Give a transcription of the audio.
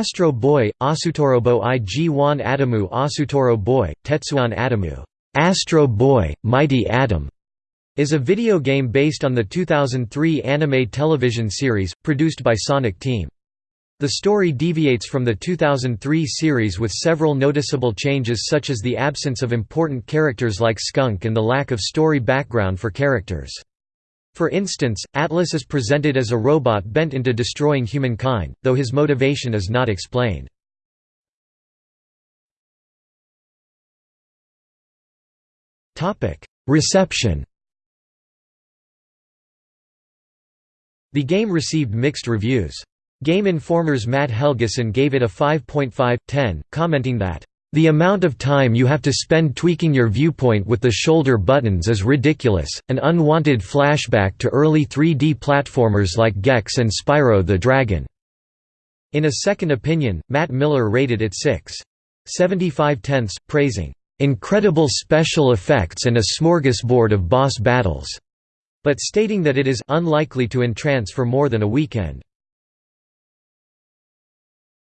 Astro Boy, Asutorobo IG-1 Adamu Asutoro Boy, Tetsuwan Atomu Astro Boy, Mighty Atom is a video game based on the 2003 anime television series, produced by Sonic Team. The story deviates from the 2003 series with several noticeable changes such as the absence of important characters like Skunk and the lack of story background for characters. For instance, Atlas is presented as a robot bent into destroying humankind, though his motivation is not explained. Reception The game received mixed reviews. Game Informer's Matt Helgeson gave it a 5.5/10, commenting that, "...the amount of time you have to spend tweaking your viewpoint with the shoulder buttons is ridiculous, an unwanted flashback to early 3D platformers like Gex and Spyro the Dragon." In a second opinion, Matt Miller rated it 6.75 tenths, praising, "...incredible special effects and a smorgasbord of boss battles." but stating that it is unlikely to entrance for more than a weekend.